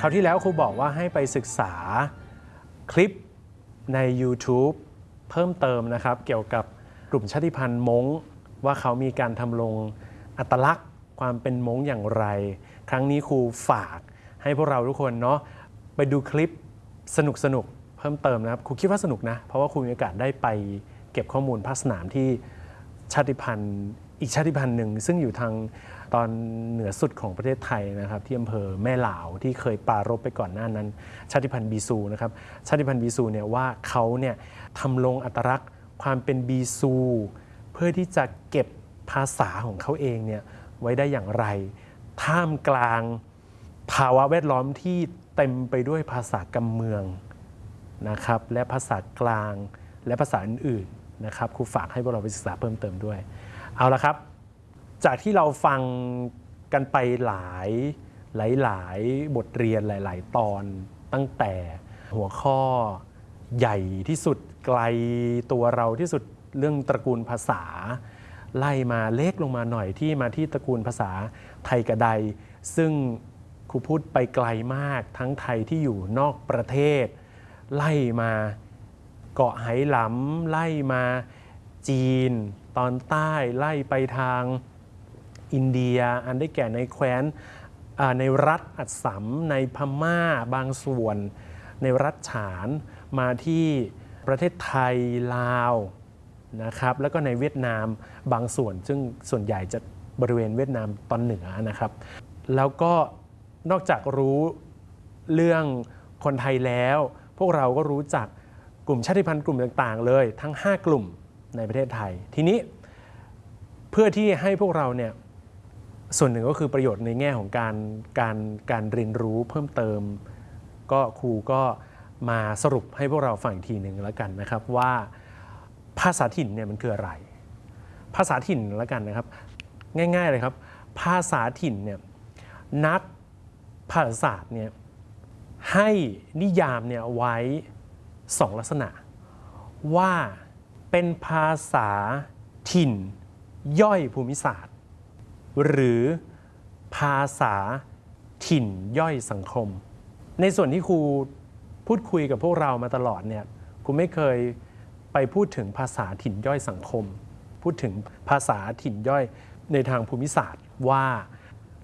คราวที่แล้วครูบอกว่าให้ไปศึกษาคลิปใน YouTube เพิ่มเติมนะครับ เกี่ยวกับกลุ่มชาติพันธุ์มงว่าเขามีการทำลงอัตลักษณ์ความเป็นมงอย่างไร ครั้งนี้ครูฝากให้พวกเราทุกคนเนาะไปดูคลิปสนุกสนุกๆเพิ่มเติมนะครับครูคิดว่าสนุกนะ เพราะว่าครูมีโอกาสได้ไปเก็บข้อมูลภาคสนามที่ชาติพันธุ์ อีกชาติพันธุ์หนึ่งซึ่งอยู่ทาง ตอนเหนือสุดของประเทศไทยนะครับที่อำเภอแม่หลาวที่เคยปารบไปก่อนหน้านั้น ชาติพันธุ์บีซูนะครับชาติพันธุ์บีซูเนี่ยว่าเขาเนี่ยทำลงอัตลักษณ์ความเป็นบีซู เพื่อที่จะเก็บภาษาของเขาเองเนี่ยไว้ได้อย่างไร ท่ามกลางภาวะแวดล้อมที่เต็มไปด้วยภาษากำเมืองนะครับและภาษากลางและภาษาอื่นๆนะครับครูฝากให้พวกเราไปศึกษาเพิ่มเติมด้วย เอาละครับ จากที่เราฟังกันไปหลายหลายๆบทเรียนหลาย ๆ ตอนตั้งแต่หัวข้อใหญ่ที่สุดไกลตัวเราที่สุดเรื่องตระกูลภาษา ไล่มาเล็กลงมาหน่อยที่มาที่ตระกูลภาษาไทยกระได ซึ่งครูพูดไปไกลมากทั้งไทยที่อยู่นอกประเทศ ไล่มาเกาะไหหลำไล่มาจีน ตอนใต้ไล่ไปทาง อินเดีย อันได้แก่ในแคว้นในรัฐอัสสัมในพม่าบางส่วน ในรัฐฉานมาที่ประเทศไทยลาวนะครับแล้วก็ในเวียดนามบางส่วน ซึ่งส่วนใหญ่จะบริเวณเวียดนามตอนเหนือนะครับ แล้วก็นอกจากรู้เรื่องคนไทยแล้ว พวกเราก็รู้จักกลุ่มชาติพันธุ์กลุ่มต่างๆ เลย ทั้ง 5 กลุ่มในประเทศไทย ทีนี้เพื่อที่ให้พวกเราเนี่ย ส่วนหนึ่งก็คือประโยชน์ในแง่ของการการการเรียนรู้เพิ่มเติม ก็ครูก็มาสรุปให้พวกเราฟังอีกทีหนึ่งแล้วกันนะครับว่าภาษาถิ่นเนี่ยมันคืออะไร ภาษาถิ่นแล้วกันนะครับ ง่าย ๆเลยครับ ภาษาถิ่นเนี่ยนักภาษาศาสตร์เนี่ยให้นิยามเนี่ยไว้สองลักษณะ ว่าเป็นภาษาถิ่นย่อยภูมิศาสตร์ หรือภาษาถิ่นย่อยสังคม ในส่วนที่ครูพูดคุยกับพวกเรามาตลอดเนี่ยครูไม่เคยไปพูดถึงภาษาถิ่นย่อยสังคม พูดถึงภาษาถิ่นย่อยในทางภูมิศาสตร์ว่า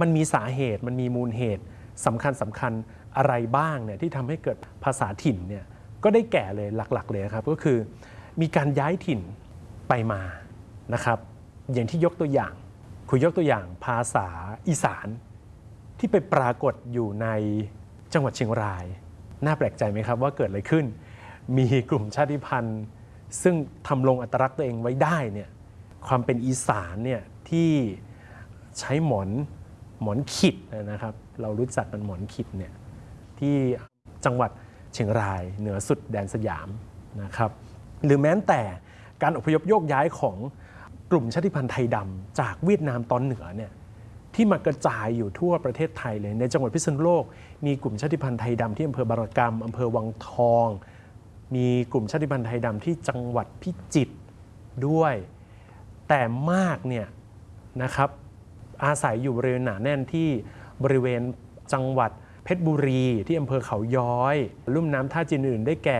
มันมีสาเหตุมันมีมูลเหตุสำคัญสำคัญอะไรบ้างเนี่ยที่ทำให้เกิดภาษาถิ่นเนี่ยก็ได้แก่เลยหลักๆ เลยครับ ก็คือมีการย้ายถิ่นไปมานะครับ อย่างที่ยกตัวอย่าง คุยยกตัวอย่างภาษาอีสานที่ไปปรากฏอยู่ในจังหวัดเชียงราย น่าแปลกใจไหมครับว่าเกิดอะไรขึ้น มีกลุ่มชาติพันธุ์ ซึ่งทำลงอัตลักษณ์ตัวเองไว้ได้เนี่ยความเป็นอีสานเนี่ยที่ใช้หมอนหมอนขิดนะครับ เรารู้จักกันหมอนขิดเนี่ยที่จังหวัดเชียงรายเหนือสุดแดนสยามนะครับ หรือแม้แต่การอพยพโยกย้ายของ กลุ่มชาติพันธุ์ไทยดำจากเวียดนามตอนเหนือเนี่ยที่มากระจายอยู่ทั่วประเทศไทยเลย ในจังหวัดพิษณุโลก มีกลุ่มชาติพันธุ์ไทยดำที่อำเภอบารกรรมอำเภอวังทอง มีกลุ่มชาติพันธุ์ไทยดำที่จังหวัดพิจิตรด้วย แต่มากเนี่ยนะครับอาศัยอยู่บริเวณหนาแน่นที่บริเวณจังหวัดเพชรบุรีที่อำเภอเขาย้อย ลุ่มน้ำท่าจีนอื่นได้แก่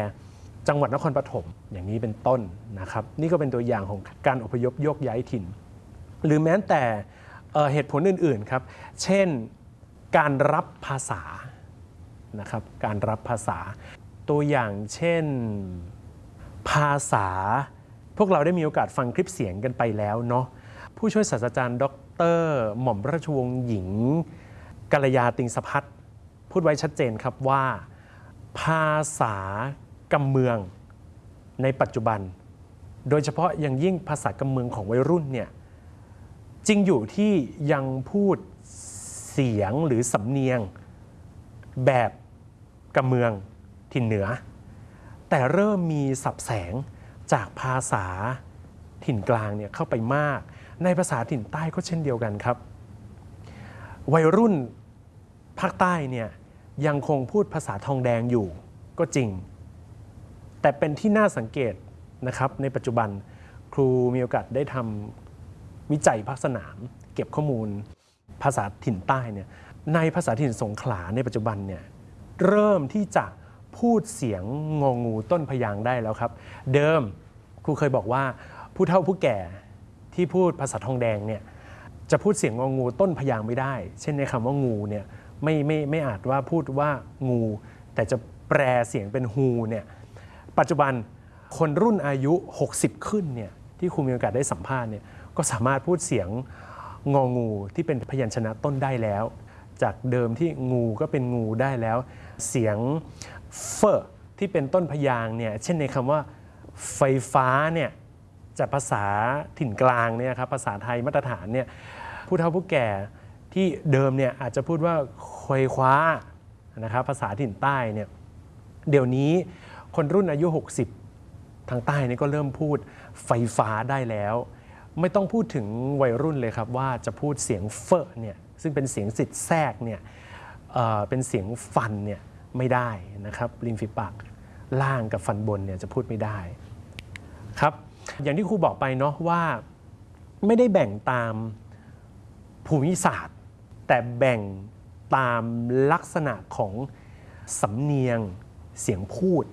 จังหวัดนครปฐม อย่างนี้เป็นต้นนะครับ นี่ก็เป็นตัวอย่างของการอพยพโยกย้ายถิ่น หรือแม้แต่เหตุผลอื่นๆครับ เช่นการรับภาษานะครับการรับภาษา ตัวอย่างเช่นภาษา พวกเราได้มีโอกาสฟังคลิปเสียงกันไปแล้วเนาะผู้ช่วยศาสตราจารย์ ดร หม่อมราชวงศ์หญิงกัลยาติงสพัฒน์พูดไว้ชัดเจนครับว่า ภาษากำเมือง ในปัจจุบัน โดยเฉพาะอย่างยิ่งภาษากำเมืองของวัยรุ่นเนี่ยจริงอยู่ที่ยังพูดเสียงหรือสำเนียงแบบกำเมืองถิ่นเหนือ แต่เริ่มมีสับแสงจากภาษาถิ่นกลางเนี่ยเข้าไปมาก ในภาษาถิ่นใต้ก็เช่นเดียวกันครับ วัยรุ่นภาคใต้เนี่ยยังคงพูดภาษาทองแดงอยู่ก็จริง แต่เป็นที่น่าสังเกตนะครับในปัจจุบันครูมีโอกาสได้ทำวิจัยภาคสนาม เก็บข้อมูลภาษาถิ่นใต้เนี่ยในภาษาถิ่นสงขลาในปัจจุบันเนี่ยเริ่มที่จะพูดเสียงงองูต้นพยางได้แล้วครับ เดิมครูเคยบอกว่าผู้เฒ่าผู้แก่ที่พูดภาษาทองแดงเนี่ยจะพูดเสียงงองูต้นพยางไม่ได้ เช่นในคำว่างูเนี่ยไม่ไม่ไม่อาจว่าพูดว่างู แต่จะแปลเสียงเป็นฮูเนี่ย ปัจจุบันคนรุ่นอายุ 60 ขึ้นเนี่ยที่ครูมีโอกาสได้สัมภาษณ์เนี่ยก็สามารถพูดเสียงงองูที่เป็นพยัญชนะต้นได้แล้ว จากเดิมที่งูก็เป็นงูได้แล้ว เสียงเฟอที่เป็นต้นพยางเนี่ยเช่นในคำว่าไฟฟ้าเนี่ยจากภาษาถิ่นกลางเนี่ยครับภาษาไทยมาตรฐานเนี่ยผู้เฒ่าผู้แก่ที่เดิมเนี่ยอาจจะพูดว่าควยคว้านะครับภาษาถิ่นใต้เนี่ยเดี๋ยวนี้ คนรุ่นอายุ 60 ทางใต้นี่ก็เริ่มพูดไฟฟ้าได้แล้ว ไม่ต้องพูดถึงวัยรุ่นเลยครับว่าจะพูดเสียงเฟอเนี่ยซึ่งเป็นเสียงสิทธิ์แทรกเนี่ยเเป็นเสียงฟันเนี่ยไม่ได้นะครับริมฝีปากล่างกับฟันบนเนี่ยจะพูดไม่ได้ครับอย่างที่ครูบอกไปเนาะว่าไม่ได้แบ่งตามภูมิศาสตร์ แต่แบ่งตามลักษณะของสำเนียงเสียงพูด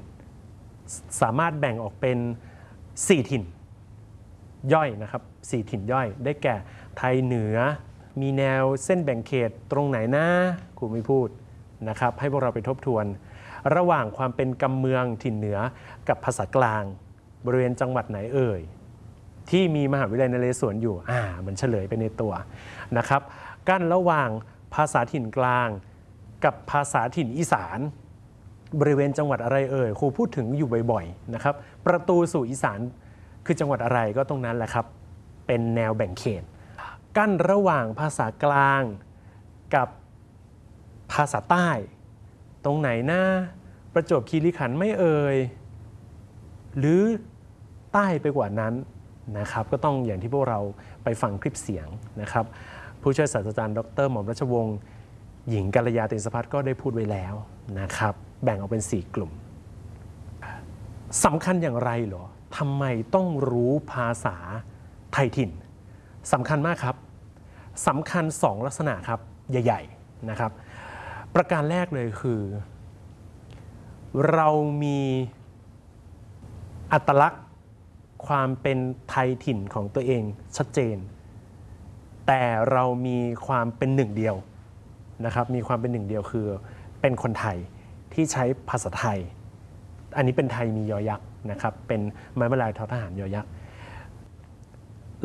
สามารถแบ่งออกเป็น 4 ถิ่นย่อยนะครับสี่ถิ่นย่อย ได้แก่ไทยเหนือ มีแนวเส้นแบ่งเขตตรงไหนนะครูไม่พูดนะครับ ให้พวกเราไปทบทวน ระหว่างความเป็นกำเมืองถิ่นเหนือกับภาษากลาง บริเวณจังหวัดไหนเอ่ย ที่มีมหาวิทยาลัยนเรศวรอยู่อ่ามันเฉลยไปในตัวนะครับ กั้นระหว่างภาษาถิ่นกลาง กับภาษาถิ่นอีสาน บริเวณจังหวัดอะไรเอ่ยครูพูดถึงอยู่บ่อยๆนะครับประตูสู่อีสานคือจังหวัดอะไรก็ตรงนั้นแหละครับ เป็นแนวแบ่งเขต กั้นระหว่างภาษากลางกับภาษาใต้ ตรงไหนนะประจวบคีรีขันธ์ไม่เอ่ยหรือใต้ไปกว่านั้นนะครับ ก็ต้องอย่างที่พวกเราไปฟังคลิปเสียงนะครับ ผู้ช่วยศาสตราจารย์ดรหม่อมรัชวงศ์หญิงกัลยาตินสพัฒน์ก็ได้พูดไว้แล้วนะครับ แบ่งออกเป็น 4 กลุ่มสำคัญอย่างไรเหรอทำไมต้องรู้ภาษาไทยถิ่นสำคัญมากครับสำคัญ 2 ลักษณะครับใหญ่ๆนะครับ ประการแรกเลยคือ เรามีอัตลักษณ์ความเป็นไทยถิ่นของตัวเองชัดเจน แต่เรามีความเป็นหนึ่งเดียวนะครับ มีความเป็นหนึ่งเดียวคือเป็นคนไทย ที่ใช้ภาษาไทย อันนี้เป็นไทยมียอยักษ์นะครับ เป็นไม้บรรลายทอทหารยอยักษ์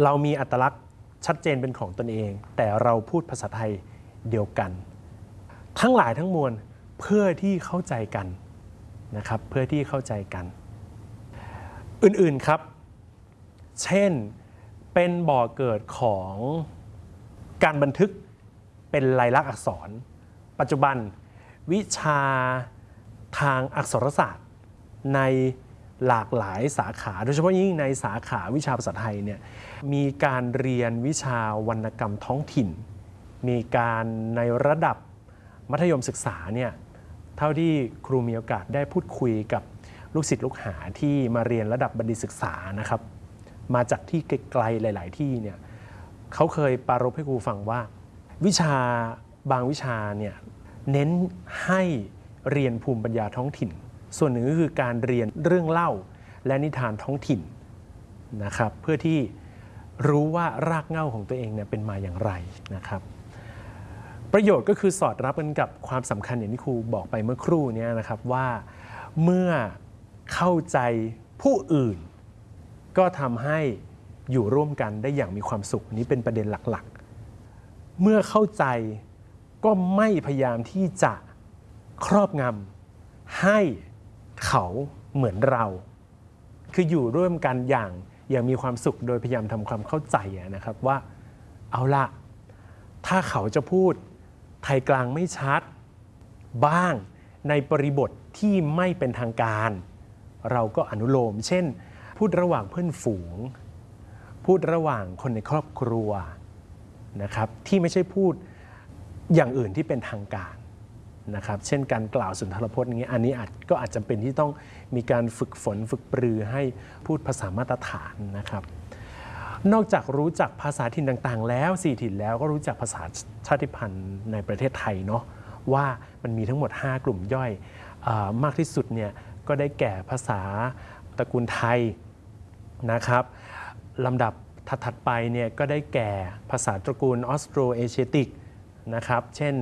เรามีอัตลักษณ์ชัดเจนเป็นของตนเอง แต่เราพูดภาษาไทยเดียวกัน ทั้งหลายทั้งมวลเพื่อที่เข้าใจกันนะครับ เพื่อที่เข้าใจกัน อื่นๆครับ เช่น เป็นบ่อเกิดของการบันทึกเป็นลายลักษณ์อักษร ปัจจุบันวิชา ทางอักษรศาสตร์ในหลากหลายสาขา โดยเฉพาะยิ่งในสาขาวิชาภาษาไทยเนี่ยมีการเรียนวิชาวรรณกรรมท้องถิ่น มีการในระดับมัธยมศึกษาเนี่ยเท่าที่ครูมีโอกาสได้พูดคุยกับลูกศิษย์ลูกหาที่มาเรียนระดับบัณฑิตศึกษานะครับ มาจากที่ไกลๆหลาย ๆ ที่เนี่ยเขาเคยปรารภให้ครูฟังว่า วิชาบางวิชาเนี่ยเน้นให้ เรียนภูมิปัญญาท้องถิ่น ส่วนหนึ่งก็คือการเรียนเรื่องเล่าและนิทานท้องถิ่นนะครับเพื่อที่รู้ว่ารากเหง้าของตัวเองเนี่ยเป็นมาอย่างไรนะครับ ประโยชน์ก็คือสอดรับกันกับความสำคัญอย่างที่ครูบอกไปเมื่อครู่เนี้นะครับว่าเมื่อเข้าใจผู้อื่น ก็ทำให้อยู่ร่วมกันได้อย่างมีความสุขนนี้เป็นประเด็นหลักๆ เมื่อเข้าใจก็ไม่พยายามที่จะ ครอบงำให้เขาเหมือนเรา คืออยู่ร่วมกันอย่างอย่างมีความสุขโดยพยายามทำความเข้าใจนะครับว่าเอาละถ้าเขาจะพูดไทยกลางไม่ชัด บ้างในบริบทที่ไม่เป็นทางการ เราก็อนุโลม เช่น พูดระหว่างเพื่อนฝูง พูดระหว่างคนในครอบครัวนะครับที่ไม่ใช่พูดอย่างอื่นที่เป็นทางการ นะครับเช่นการกล่าวสุนทรพจน์อย่างนี้อันนี้อาจก็อาจจะเป็นที่ต้องมีการฝึกฝนฝึกปรือให้พูดภาษามาตรฐานนะครับ นอกจากรู้จักภาษาถิ่นต่างๆ แล้วสี่ถิ่นแล้วก็รู้จักภาษาชาติพันธุ์ในประเทศไทยเนาะว่ามันมีทั้งหมด 5 กลุ่มย่อยออมากที่สุดเนี่ยก็ได้แก่ภาษาตระกูลไทยนะครับลำดับถัดๆไปเนี่ยก็ได้แก่ภาษาตระกูลออสโตรเอเชียติกนะครับ เช่น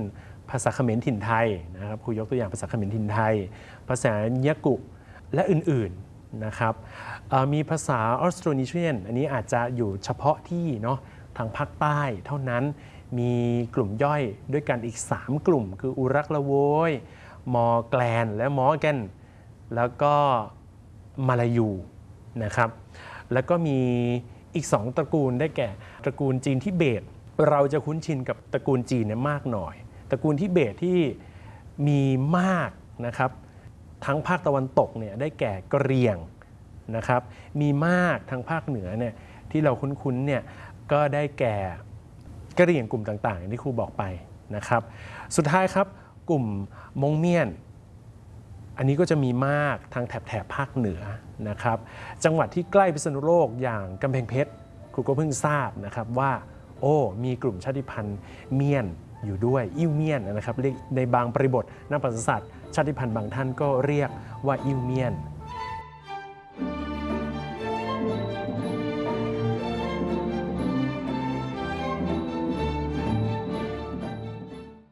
ภาษาเขมรถิ่นไทยนะครับครูยกตัวอย่างภาษาเขมรถิ่นไทย ภาษายะกุและอื่นๆนะครับมีภาษาออสโตรนีเชียนอันนี้อาจจะอยู่เฉพาะที่เนาะทางภาคใต้เท่านั้นมีกลุ่มย่อยด้วยกันอีก 3 กลุ่ม คืออุรักละโวยมอแกลน และมอแกนแล้วก็มาลายูนะครับแล้วก็มีอีก 2 ตระกูลได้แก่ ตระกูลจีนทิเบต เราจะคุ้นชินกับตระกูลจีนเนี่ยมากหน่อย ตระกูลทิเบตที่มีมากนะครับทั้งภาคตะวันตกเนี่ยได้แก่กะเรียงนะครับมีมากทางภาคเหนือเนี่ยที่เราคุ้นๆเนี่ยก็ได้แก่กะเรียงกลุ่มต่างๆอย่างที่ครูบอกไปนะครับสุดท้ายครับกลุ่มมงเมียน อันนี้ก็จะมีมากทางแถบแถบภาคเหนือนะครับจังหวัดที่ใกล้พิษณุโลกอย่างกำแพงเพชรครูก็เพิ่งทราบนะครับว่าโอ้มีกลุ่มชาติพันธุ์เมียน อยู่ด้วยอิวเมียนนะครับในบางปริบทนักประวัติศาสตร์ชาติพันธุ์บางท่านก็เรียกว่าอิวเมียน